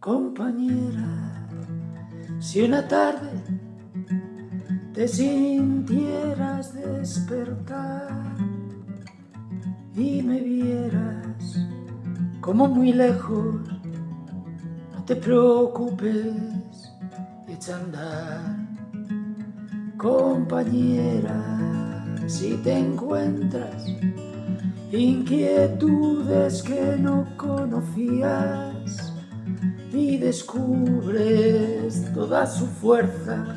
Compañera, si una tarde te sintieras despertar y me vieras como muy lejos, no te preocupes, echa a andar. Compañera, si te encuentras inquietudes que no conocías y descubres toda su fuerza,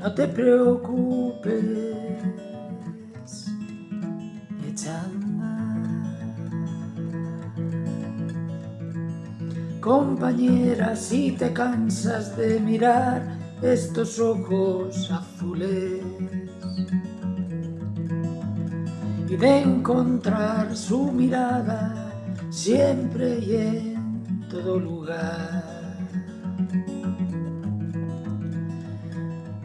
no te preocupes, echa Compañera, si te cansas de mirar estos ojos azules y de encontrar su mirada siempre en todo lugar.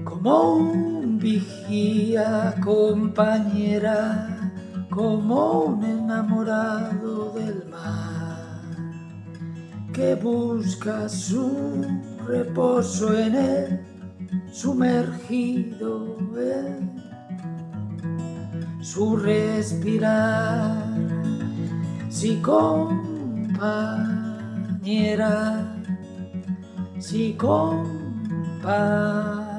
Como un vigía compañera, como un enamorado del mar, que busca su reposo en él, sumergido en su respirar. Si compañera, si compañera.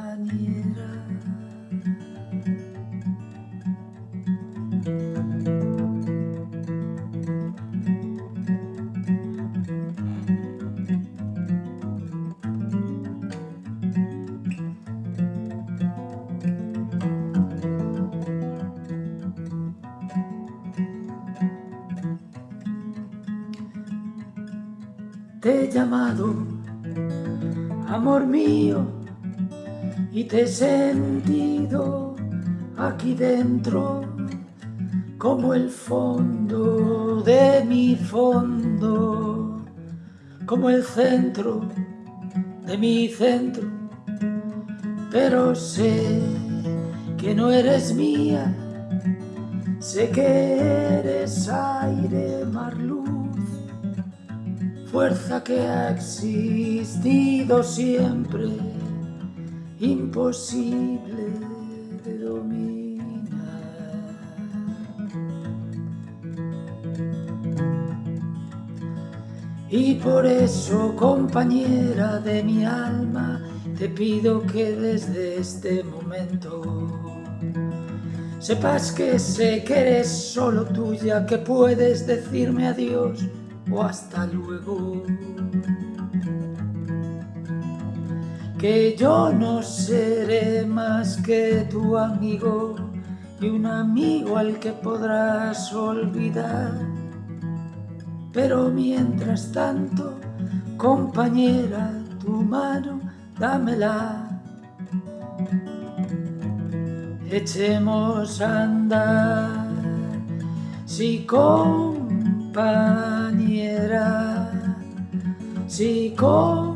Te he llamado, amor mío, y te he sentido aquí dentro como el fondo de mi fondo, como el centro de mi centro, pero sé que no eres mía, sé que eres aire, mar, fuerza que ha existido siempre, imposible de dominar. Y por eso, compañera de mi alma, te pido que desde este momento sepas que sé que eres solo tuya, que puedes decirme adiós o hasta luego. Que yo no seré más que tu amigo y un amigo al que podrás olvidar. Pero mientras tanto, compañera, tu mano, dámela. Echemos a andar, si compañera, si compañera.